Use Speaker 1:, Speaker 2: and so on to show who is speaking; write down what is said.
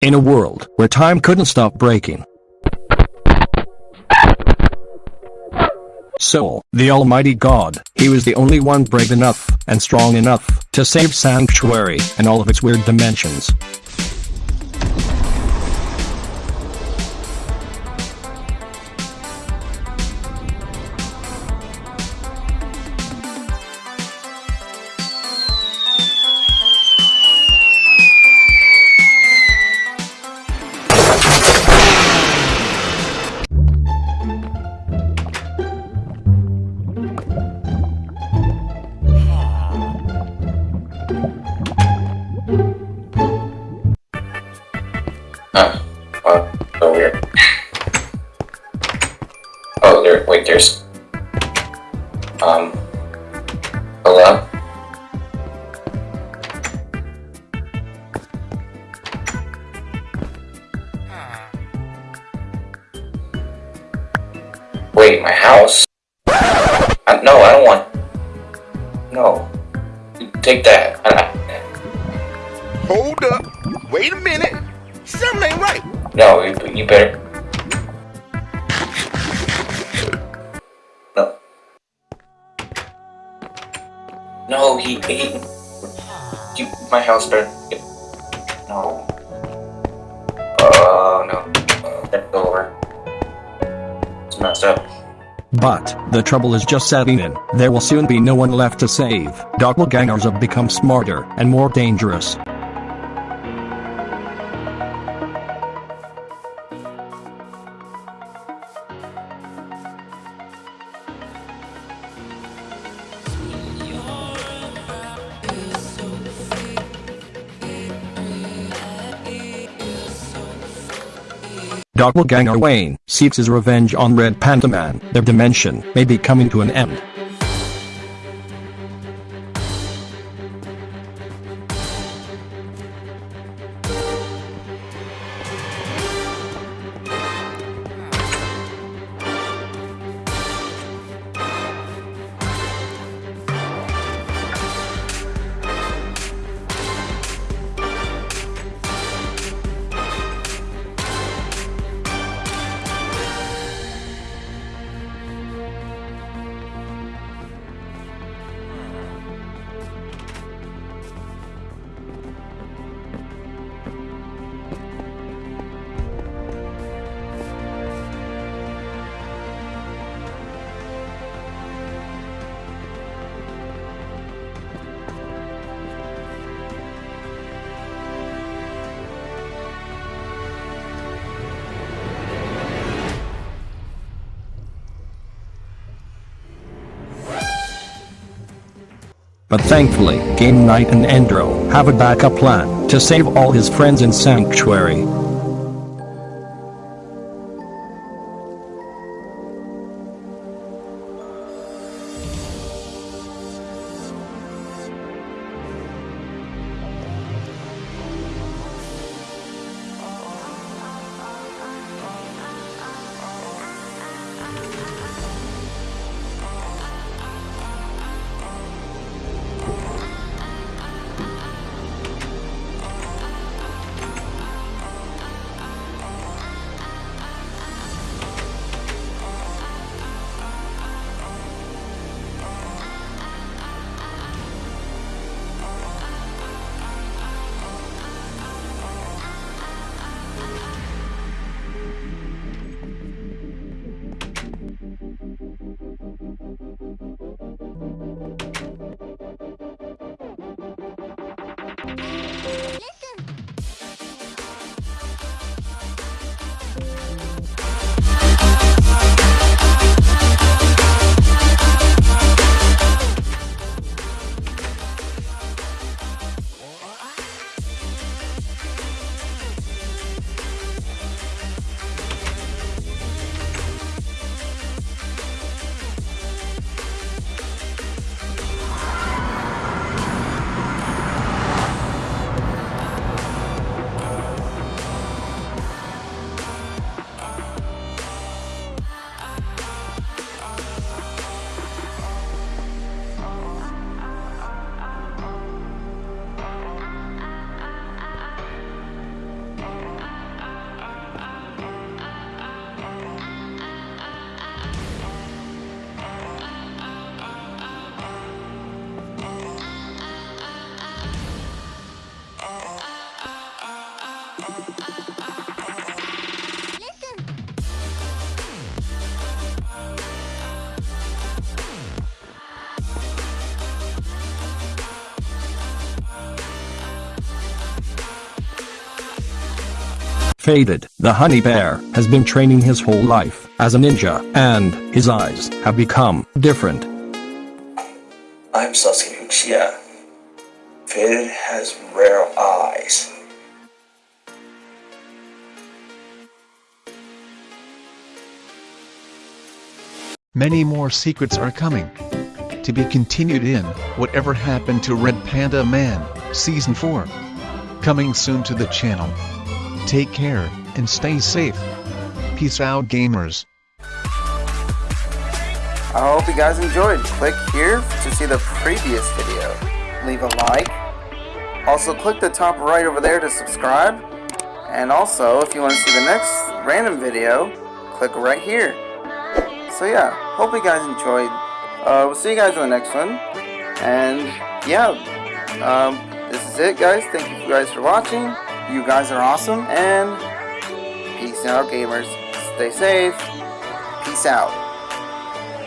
Speaker 1: In a world where time couldn't stop breaking. Soul, the Almighty God, he was the only one brave enough and strong enough to save Sanctuary and all of its weird dimensions.
Speaker 2: Huh. Oh, so weird. Oh, there, wait, there's... Um... Hello? Wait, my house? Uh, no, I don't want... No. Take that. Uh,
Speaker 3: Hold up. Wait a minute. Something ain't right.
Speaker 2: no, you, you better... No. No, he... he you, my house burned. No. Oh, no. Uh, That's over. It's messed up.
Speaker 1: But, the trouble is just setting in. There will soon be no one left to save. Doppelgangers have become smarter and more dangerous. Doppelganger Wayne seeks his revenge on Red Panda Man. Their dimension may be coming to an end. But thankfully, Game Knight and Endro have a backup plan to save all his friends in Sanctuary. Música Faded, the honey bear, has been training his whole life as a ninja, and his eyes have become different.
Speaker 2: I'm Sasuke Uchiha. Faded has rare eyes.
Speaker 4: Many more secrets are coming. To be continued in Whatever Happened to Red Panda Man, Season 4. Coming soon to the channel. Take care, and stay safe. Peace out gamers.
Speaker 5: I hope you guys enjoyed. Click here to see the previous video. Leave a like. Also click the top right over there to subscribe. And also, if you want to see the next random video, click right here. So yeah, hope you guys enjoyed. Uh, we'll see you guys in the next one. And yeah, um, this is it guys. Thank you guys for watching. You guys are awesome. And peace out gamers. Stay safe. Peace out.